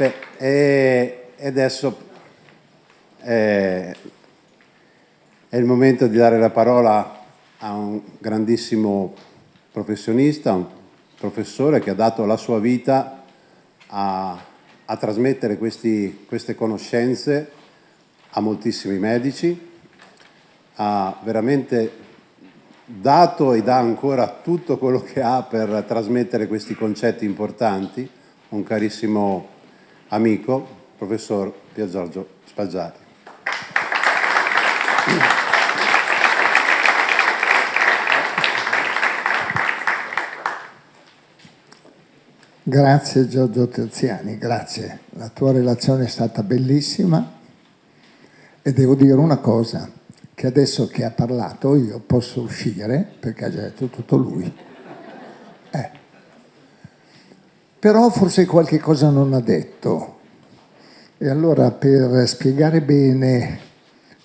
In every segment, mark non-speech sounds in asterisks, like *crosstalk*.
Beh, e, adesso è, è il momento di dare la parola a un grandissimo professionista, un professore che ha dato la sua vita a, a trasmettere questi, queste conoscenze a moltissimi medici, ha veramente dato e dà ancora tutto quello che ha per trasmettere questi concetti importanti, un carissimo amico, professor Pier Giorgio Spaggiati. Grazie Giorgio Terziani, grazie. La tua relazione è stata bellissima e devo dire una cosa, che adesso che ha parlato io posso uscire perché ha già detto tutto lui. Eh. Però forse qualche cosa non ha detto. E allora per spiegare bene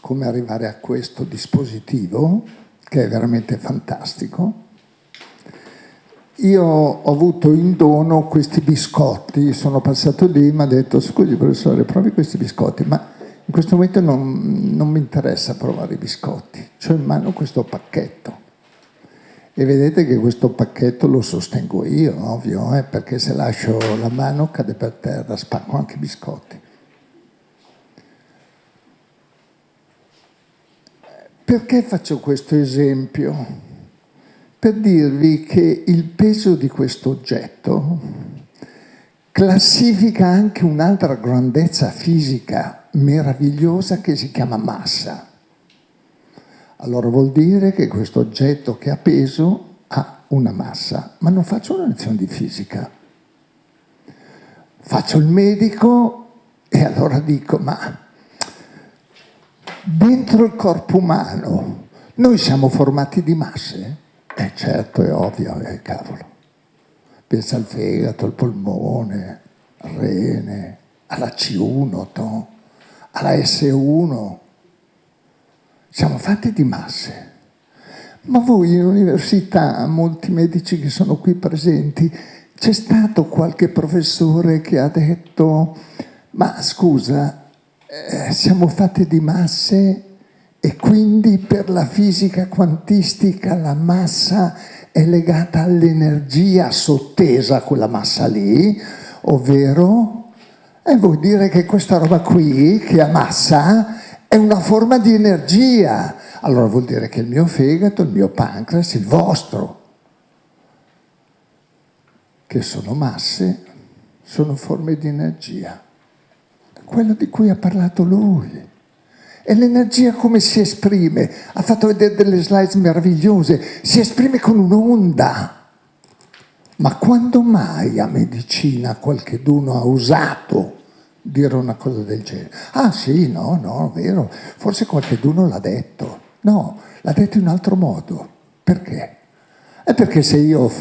come arrivare a questo dispositivo, che è veramente fantastico, io ho avuto in dono questi biscotti, sono passato lì e mi ha detto scusi professore provi questi biscotti, ma in questo momento non, non mi interessa provare i biscotti, ho in mano questo pacchetto. E vedete che questo pacchetto lo sostengo io, ovvio, eh, perché se lascio la mano cade per terra, spacco anche i biscotti. Perché faccio questo esempio? Per dirvi che il peso di questo oggetto classifica anche un'altra grandezza fisica meravigliosa che si chiama massa. Allora vuol dire che questo oggetto che ha peso ha una massa, ma non faccio una lezione di fisica. Faccio il medico e allora dico, ma dentro il corpo umano noi siamo formati di masse? Eh certo, è ovvio, eh, cavolo. Pensa al fegato, al polmone, al rene, alla C1, to alla S1. Siamo fatti di masse. Ma voi in università, molti medici che sono qui presenti, c'è stato qualche professore che ha detto ma scusa, eh, siamo fatti di masse e quindi per la fisica quantistica la massa è legata all'energia sottesa a quella massa lì, ovvero e vuol dire che questa roba qui, che ha massa, è una forma di energia. Allora vuol dire che il mio fegato, il mio pancreas, il vostro, che sono masse, sono forme di energia. Quello di cui ha parlato lui. E l'energia come si esprime? Ha fatto vedere delle slide meravigliose. Si esprime con un'onda. Ma quando mai a medicina qualcheduno ha usato dire una cosa del genere. Ah sì, no, no, vero, forse qualcuno l'ha detto. No, l'ha detto in altro modo. Perché? È perché se io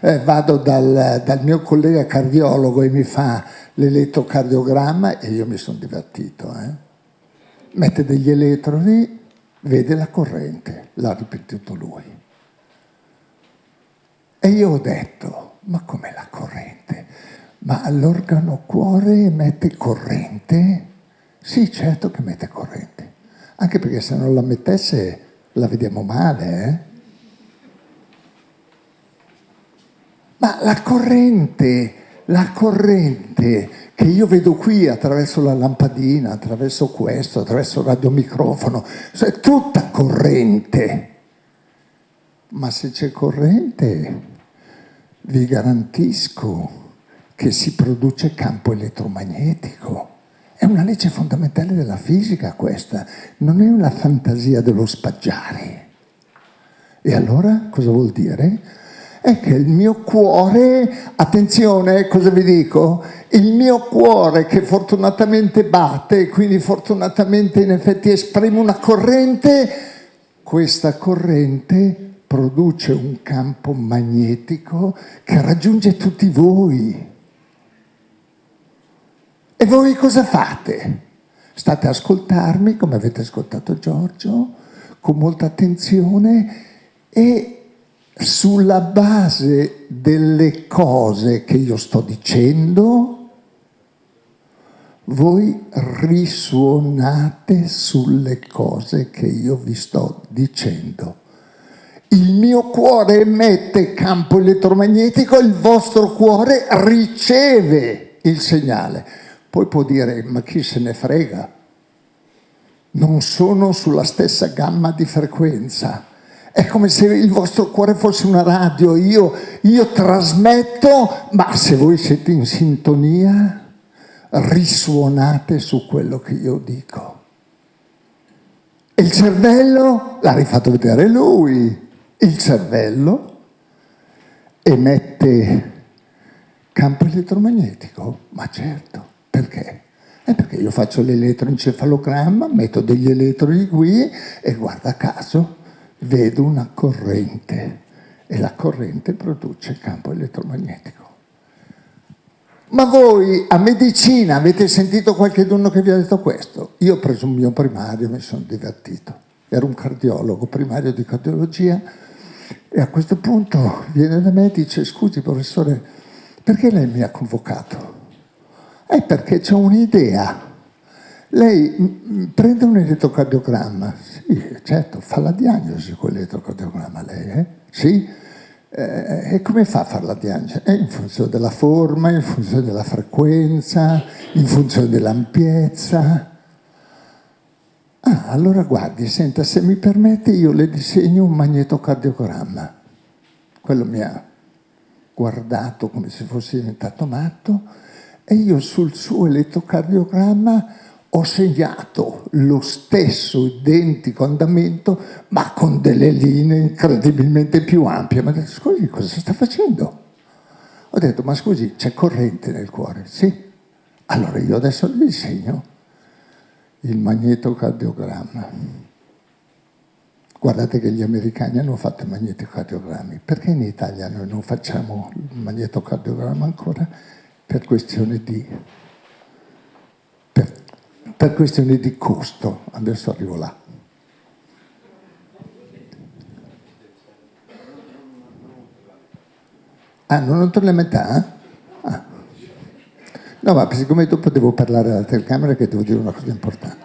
eh, vado dal, dal, mio collega cardiologo e mi fa l'elettrocardiogramma e io mi sono divertito, eh? mette degli elettrodi, vede la corrente, l'ha ripetuto lui. E io ho detto, ma com'è la corrente? Ma l'organo cuore mette corrente? Sì, certo che mette corrente. Anche perché se non la mettesse la vediamo male, eh? Ma la corrente, la corrente che io vedo qui attraverso la lampadina, attraverso questo, attraverso il radiomicrofono, cioè è tutta corrente. Ma se c'è corrente, vi garantisco che si produce campo elettromagnetico. È una legge fondamentale della fisica questa, non è una fantasia dello spaggiare. E allora cosa vuol dire? È che il mio cuore, attenzione, cosa vi dico? Il mio cuore che fortunatamente batte quindi fortunatamente in effetti esprime una corrente, questa corrente produce un campo magnetico che raggiunge tutti voi. E voi cosa fate? State a ascoltarmi, come avete ascoltato Giorgio, con molta attenzione e sulla base delle cose che io sto dicendo, voi risuonate sulle cose che io vi sto dicendo. Il mio cuore emette campo elettromagnetico, il vostro cuore riceve il segnale. Poi può dire, ma chi se ne frega? Non sono sulla stessa gamma di frequenza. È come se il vostro cuore fosse una radio, io, io trasmetto, ma se voi siete in sintonia, risuonate su quello che io dico. E il cervello, l'ha rifatto vedere lui, il cervello emette campo elettromagnetico, ma certo, perché? È perché io faccio l'elettroencefalogramma, metto degli elettrodi qui e guarda caso vedo una corrente e la corrente produce campo elettromagnetico. Ma voi a medicina avete sentito qualcuno che vi ha detto questo? Io ho preso un mio primario, mi sono divertito. Ero un cardiologo, primario di cardiologia, e a questo punto viene da me e dice, scusi professore, perché lei mi ha convocato? È perché c'è un'idea. Lei prende un elettrocardiogramma, sì, certo, fa la diagnosi con l'elettrocardiogramma lei, eh? Sì, eh, e come fa a fare la diagnosi? È in funzione della forma, in funzione della frequenza, in funzione dell'ampiezza. Ah, allora guardi, senta, se mi permette io le disegno un magnetocardiogramma. Quello mi ha guardato come se fosse diventato matto e io sul suo elettrocardiogramma ho segnato lo stesso identico andamento ma con delle linee incredibilmente più ampie. Ma detto, scusi, cosa sta facendo? Ho detto, ma scusi, c'è corrente nel cuore? Sì. Allora io adesso le disegno il magnetocardiogramma. Guardate che gli americani hanno fatto i magnetocardiogrammi. Perché in Italia noi non facciamo il magnetocardiogramma ancora? Per questione di per questioni di costo. Adesso arrivo là. Ah, non entro la metà? Ah. No, ma siccome dopo devo parlare alla telecamera che devo dire una cosa importante.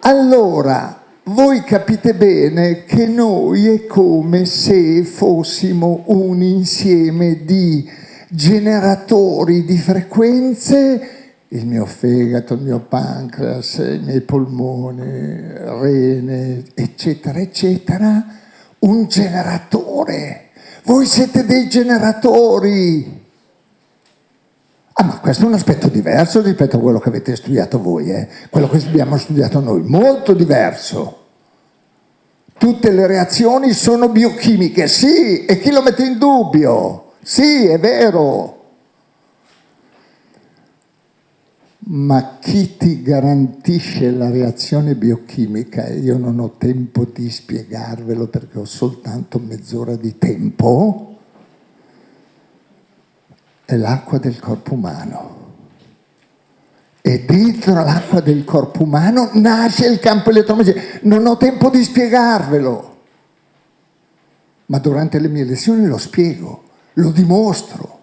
Allora, voi capite bene che noi è come se fossimo un insieme di generatori di frequenze il mio fegato, il mio pancreas, i miei polmoni, rene, eccetera, eccetera, un generatore. Voi siete dei generatori. Ah, ma questo è un aspetto diverso rispetto a quello che avete studiato voi, eh? quello che abbiamo studiato noi, molto diverso. Tutte le reazioni sono biochimiche, sì, e chi lo mette in dubbio? Sì, è vero. ma chi ti garantisce la reazione biochimica, io non ho tempo di spiegarvelo perché ho soltanto mezz'ora di tempo, è l'acqua del corpo umano. E dentro l'acqua del corpo umano nasce il campo elettromagnetico. Non ho tempo di spiegarvelo, ma durante le mie lezioni lo spiego, lo dimostro.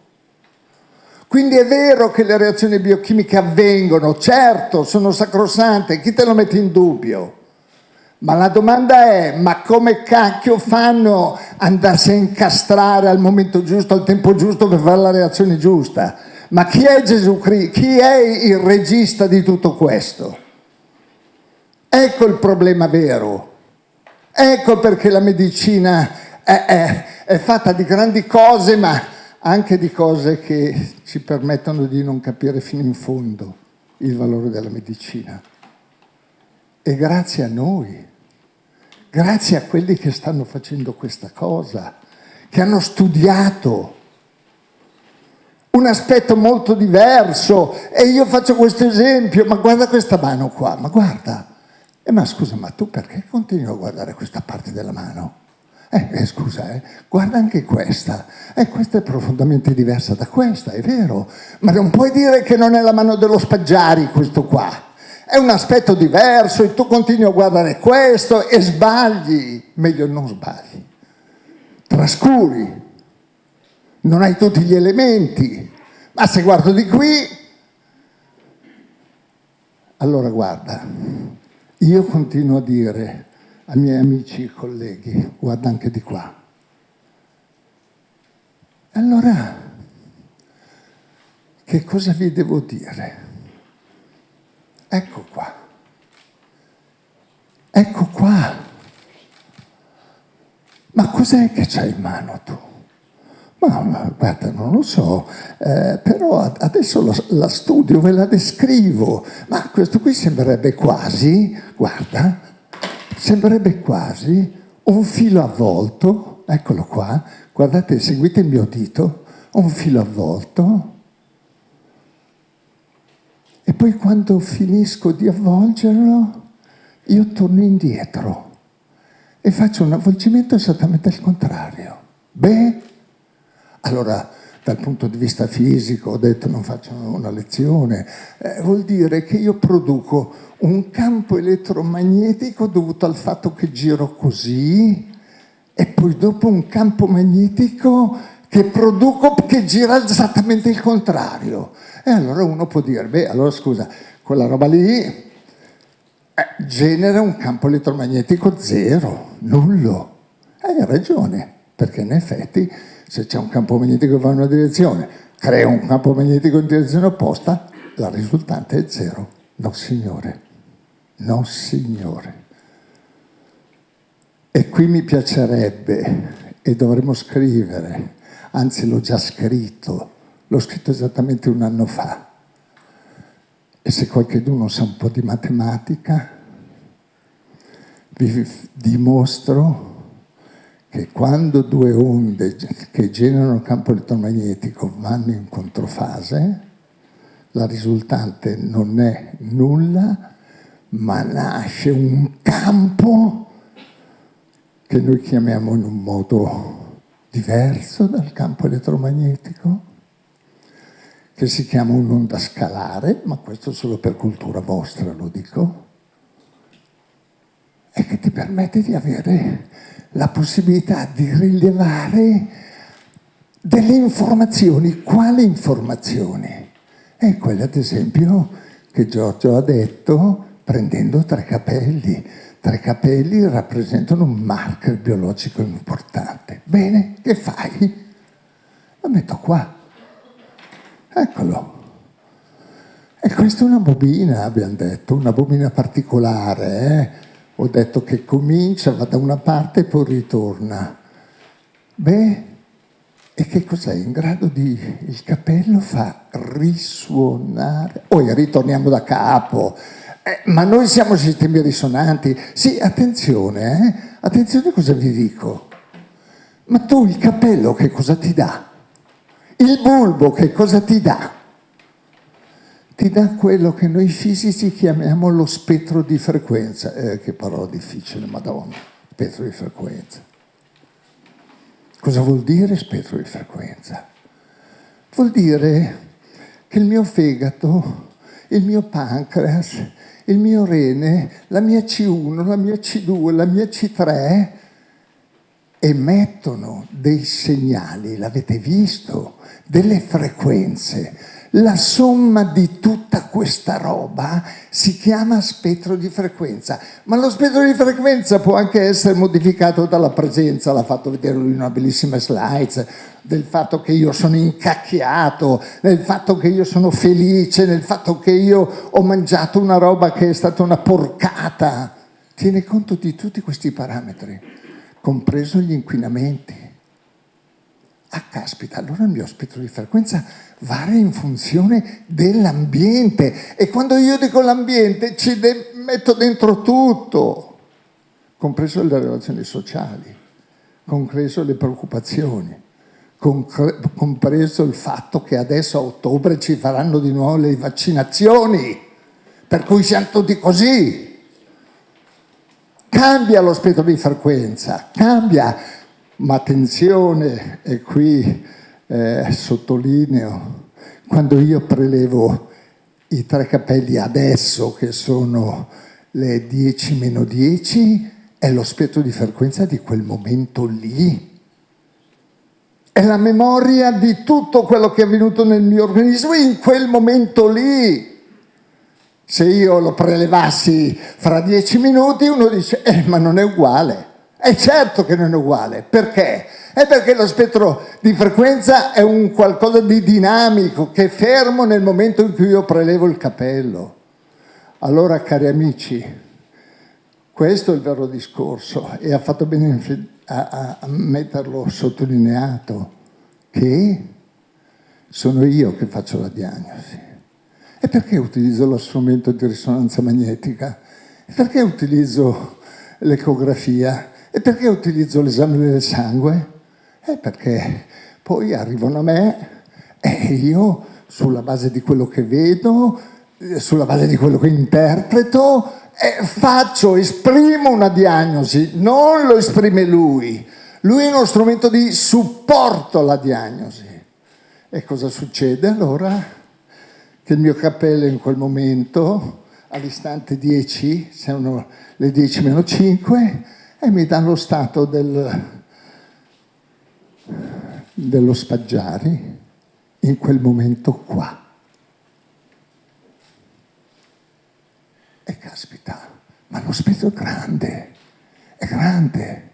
Quindi è vero che le reazioni biochimiche avvengono, certo, sono sacrosante, chi te lo mette in dubbio? Ma la domanda è, ma come cacchio fanno andarsi a incastrare al momento giusto, al tempo giusto per fare la reazione giusta? Ma chi è Gesù Cristo? Chi è il regista di tutto questo? Ecco il problema vero. Ecco perché la medicina è, è, è fatta di grandi cose, ma anche di cose che ci permettono di non capire fino in fondo il valore della medicina. E grazie a noi, grazie a quelli che stanno facendo questa cosa, che hanno studiato un aspetto molto diverso e io faccio questo esempio, ma guarda questa mano qua, ma guarda, eh, ma scusa, ma tu perché continui a guardare questa parte della mano? Eh, eh, scusa, eh, guarda anche questa. Eh, questa è profondamente diversa da questa, è vero. Ma non puoi dire che non è la mano dello Spaggiari questo qua. È un aspetto diverso e tu continui a guardare questo e sbagli. Meglio non sbagli. Trascuri. Non hai tutti gli elementi. Ma se guardo di qui, Allora guarda, io continuo a dire ai miei amici e colleghi, guarda anche di qua. Allora, che cosa vi devo dire? Ecco qua. Ecco qua. Ma cos'è che c'hai in mano tu? Ma, ma, guarda, non lo so, eh, però adesso la, la, studio, ve la descrivo, ma questo qui sembrerebbe quasi, guarda, sembrerebbe quasi un filo avvolto, eccolo qua, guardate, seguite il mio dito, un filo avvolto, e poi quando finisco di avvolgerlo, io torno indietro e faccio un avvolgimento esattamente al contrario. Beh, allora, dal punto di vista fisico, ho detto non faccio una lezione, eh, vuol dire che io produco un campo elettromagnetico dovuto al fatto che giro così e poi dopo un campo magnetico che produco che gira esattamente il contrario. E allora uno può dire, beh, allora scusa, quella roba lì eh, genera un campo elettromagnetico zero, nullo. Hai ragione, perché in effetti se c'è un campo magnetico che va in una direzione, crea un campo magnetico in direzione opposta, la risultante è zero. No, signore. No, signore. E qui mi piacerebbe, e dovremmo scrivere, anzi l'ho già scritto, l'ho scritto esattamente un anno fa, e se qualcuno sa un po' di matematica, vi dimostro che quando due onde che generano campo elettromagnetico vanno in controfase, la risultante non è nulla, ma nasce un campo che noi chiamiamo in un modo diverso dal campo elettromagnetico, che si chiama un'onda scalare, ma questo solo per cultura vostra lo dico, e che ti permette di avere la possibilità di rilevare delle informazioni. Quali informazioni? È quelle, ad esempio, che Giorgio ha detto prendendo tre capelli. Tre capelli rappresentano un marker biologico importante. Bene, che fai? Lo metto qua. Eccolo. E questa è una bobina, abbiamo detto, una bobina particolare, eh? ho detto che comincia, va da una parte e poi ritorna. Beh, e che cos'è? In grado di... il capello fa risuonare... Poi ritorniamo da capo. Eh, ma noi siamo sistemi risonanti. Sì, attenzione, eh? Attenzione cosa vi dico. Ma tu il capello che cosa ti dà? Il bulbo che cosa ti dà? ti dà quello che noi fisici chiamiamo lo spettro di frequenza. Eh, che parola difficile, madonna, spettro di frequenza. Cosa vuol dire spettro di frequenza? Vuol dire che il mio fegato, il mio pancreas, il mio rene, la mia C1, la mia C2, la mia C3 emettono dei segnali, l'avete visto, delle frequenze la somma di tutta questa roba si chiama spettro di frequenza, ma lo spettro di frequenza può anche essere modificato dalla presenza, l'ha fatto vedere lui in una bellissima slide, del fatto che io sono incacchiato, del fatto che io sono felice, del fatto che io ho mangiato una roba che è stata una porcata. Tiene conto di tutti questi parametri, compreso gli inquinamenti. Ah, caspita, allora il mio spettro di frequenza varia in funzione dell'ambiente. E quando io dico l'ambiente ci de- metto dentro tutto, compreso le relazioni sociali, compreso le preoccupazioni, compreso il fatto che adesso a ottobre ci faranno di nuovo le vaccinazioni, per cui siamo tutti così. Cambia lo spettro di frequenza, cambia, ma attenzione, e qui eh, sottolineo, quando io prelevo i tre capelli adesso, che sono le 10 meno 10, è lo spettro di frequenza di quel momento lì. È la memoria di tutto quello che è avvenuto nel mio organismo in quel momento lì. Se io lo prelevassi fra dieci minuti, uno dice, eh, ma non è uguale. È certo che non è uguale. Perché? È perché lo spettro di frequenza è un qualcosa di dinamico, che fermo nel momento in cui io prelevo il capello. Allora, cari amici, questo è il vero discorso e ha fatto bene a, a metterlo sottolineato, che sono io che faccio la diagnosi. E perché utilizzo lo strumento di risonanza magnetica? E perché utilizzo l'ecografia? E perché utilizzo l'esame del sangue? E perché poi arrivano a me e io, sulla base di quello che vedo, sulla base di quello che interpreto, eh, faccio, esprimo una diagnosi, non lo esprime lui. Lui è uno strumento di supporto alla diagnosi. E cosa succede allora? che il mio cappello in quel momento, all'istante 10, sono le 10 meno 5, e mi dà lo stato del, dello spaggiari in quel momento qua. E caspita, ma lo spettro è grande, è grande,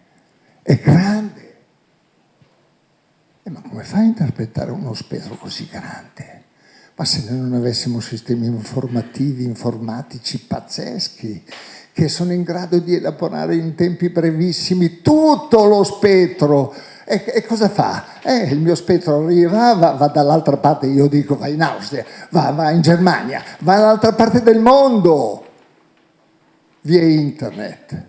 è grande. E ma come fai a interpretare uno spettro così grande? Ma se noi non avessimo sistemi informativi, informatici pazzeschi, che sono in grado di elaborare in tempi brevissimi tutto lo spettro, e, e cosa fa? Eh, il mio spettro arriva, va, va dall'altra parte, io dico va in Austria, va, va in Germania, va dall'altra parte del mondo, via internet.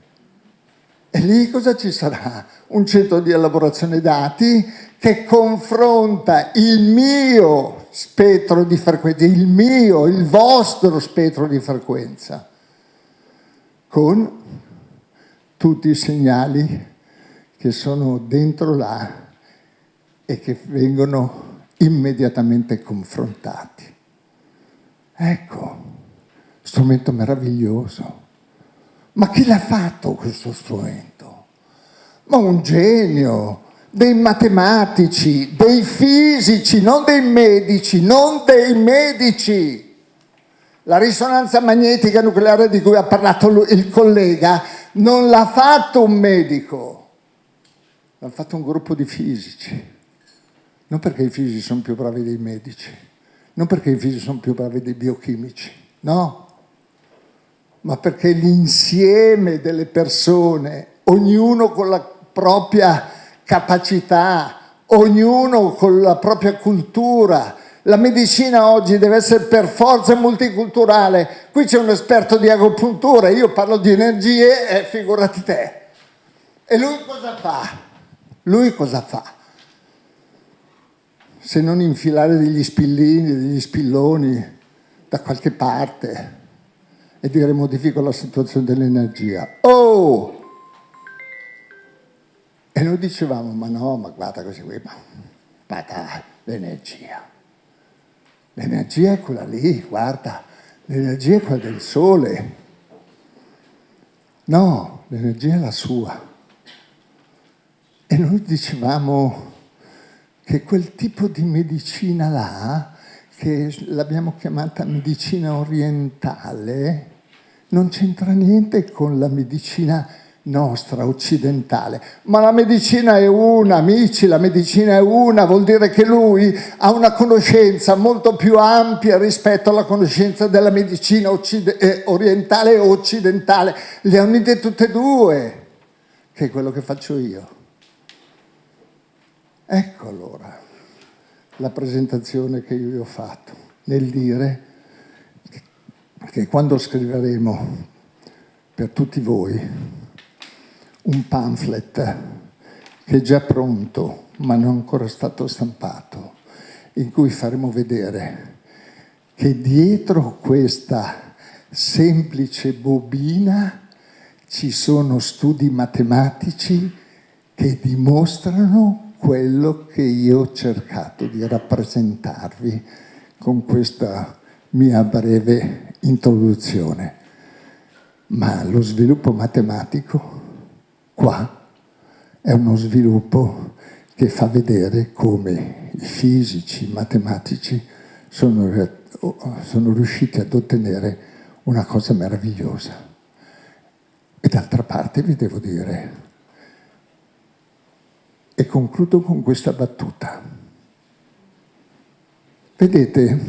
E lì cosa ci sarà? Un centro di elaborazione dati che confronta il mio spettro di frequenza, il mio, il vostro spettro di frequenza, con tutti i segnali che sono dentro là e che vengono immediatamente confrontati. Ecco, strumento meraviglioso. Ma chi l'ha fatto questo strumento? Ma un genio, dei matematici, dei fisici, non dei medici, non dei medici. La risonanza magnetica nucleare di cui ha parlato il collega non l'ha fatto un medico, l'ha fatto un gruppo di fisici. Non perché i fisici sono più bravi dei medici, non perché i fisici sono più bravi dei biochimici, no, ma perché l'insieme delle persone, ognuno con la propria capacità, ognuno con la propria cultura. La medicina oggi deve essere per forza multiculturale. Qui c'è un esperto di agopuntura, io parlo di energie e figurati te. E lui cosa fa? Lui cosa fa? Se non infilare degli spillini, degli spilloni da qualche parte e dire modifico la situazione dell'energia. Oh! E noi dicevamo, ma no, ma guarda così qui, ma guarda l'energia. L'energia è quella lì, guarda, l'energia è quella del sole. No, l'energia è la sua. E noi dicevamo che quel tipo di medicina là, che l'abbiamo chiamata medicina orientale, non c'entra niente con la medicina nostra, occidentale. Ma la medicina è una, amici, la medicina è una, vuol dire che lui ha una conoscenza molto più ampia rispetto alla conoscenza della medicina eh, orientale e occidentale. Le ha unite tutte e due, che è quello che faccio io. Ecco allora la presentazione che io vi ho fatto nel dire che quando scriveremo per tutti voi un pamphlet che è già pronto ma non è ancora stato stampato, in cui faremo vedere che dietro questa semplice bobina ci sono studi matematici che dimostrano quello che io ho cercato di rappresentarvi con questa mia breve introduzione. Ma lo sviluppo matematico Qua è uno sviluppo che fa vedere come i fisici, i matematici sono, sono riusciti ad ottenere una cosa meravigliosa. E d'altra parte vi devo dire, e concludo con questa battuta. Vedete,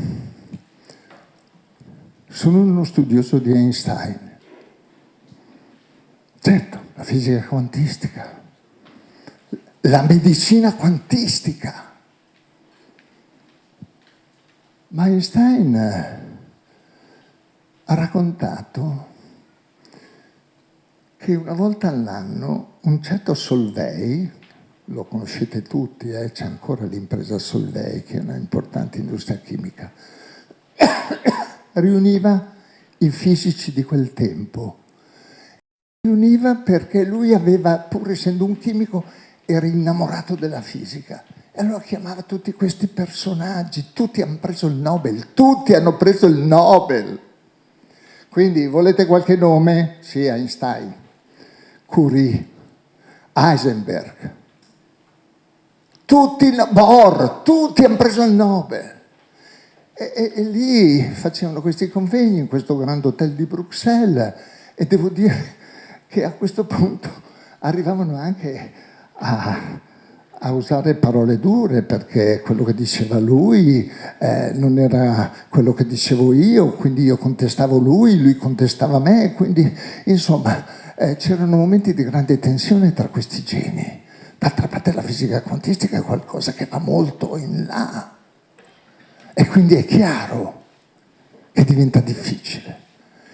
sono uno studioso di Einstein. Certo, la fisica quantistica, la medicina quantistica. Ma Einstein ha raccontato che una volta all'anno un certo Solvay, lo conoscete tutti, eh? c'è ancora l'impresa Solvay, che è una importante industria chimica, *coughs* riuniva i fisici di quel tempo. Riuniva perché lui aveva, pur essendo un chimico, era innamorato della fisica. E allora chiamava tutti questi personaggi, tutti hanno preso il Nobel, tutti hanno preso il Nobel. Quindi volete qualche nome? Sì, Einstein, Curie, Heisenberg, tutti, Bohr, tutti hanno preso il Nobel. E, e, e, lì facevano questi convegni in questo grande hotel di Bruxelles e devo dire che a questo punto arrivavano anche a, a usare parole dure perché quello che diceva lui eh, non era quello che dicevo io, quindi io contestavo lui, lui contestava me, quindi insomma eh, c'erano momenti di grande tensione tra questi geni. D'altra parte la fisica quantistica è qualcosa che va molto in là e quindi è chiaro che diventa difficile.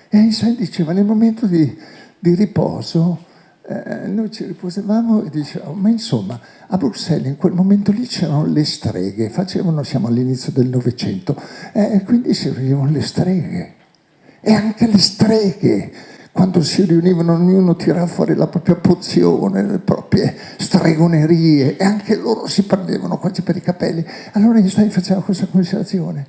E Einstein diceva nel momento di, di riposo eh, noi ci riposavamo e dicevamo, ma insomma, a Bruxelles in quel momento lì c'erano le streghe, facevano, siamo all'inizio del Novecento, eh, quindi si riunivano le streghe. E anche le streghe quando si riunivano ognuno tirava fuori la propria pozione, le proprie stregonerie e anche loro si prendevano quasi per i capelli. Allora Einstein faceva questa considerazione.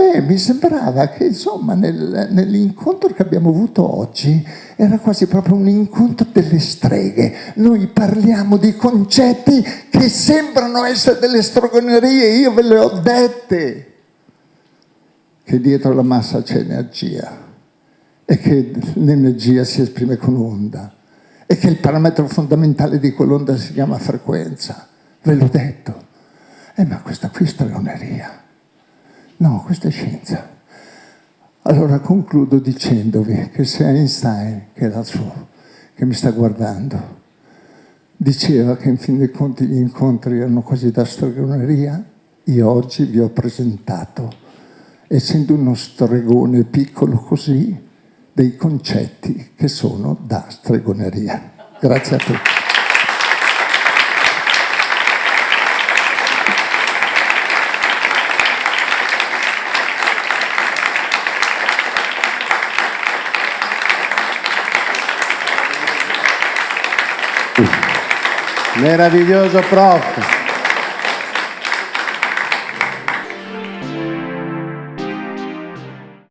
Beh, mi sembrava che insomma nel, nell'incontro che abbiamo avuto oggi era quasi proprio un incontro delle streghe. Noi parliamo di concetti che sembrano essere delle stregonerie, io ve le ho dette, che dietro la massa c'è energia e che l'energia si esprime con onda e che il parametro fondamentale di quell'onda si chiama frequenza. Ve l'ho detto. Eh, ma questa qui è stregoneria. No, questa è scienza. Allora concludo dicendovi che se Einstein, che è l'altro che mi sta guardando, diceva che in fin dei conti gli incontri erano quasi da stregoneria, io oggi vi ho presentato, essendo uno stregone piccolo così, dei concetti che sono da stregoneria. Grazie a tutti. Meraviglioso prof.